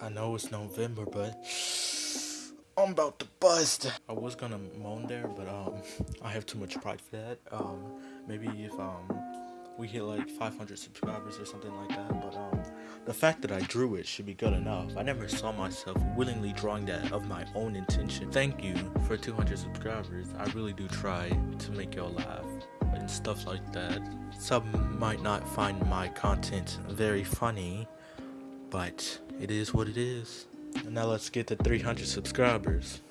I know it's November, but I'm about to bust. I was gonna moan there, but um, I have too much pride for that. Um, maybe if um, we hit like 500 subscribers or something like that. But um, the fact that I drew it should be good enough. I never saw myself willingly drawing that of my own intention. Thank you for 200 subscribers. I really do try to make y'all laugh and stuff like that. Some might not find my content very funny, but it is what it is. And now let's get to 300 subscribers.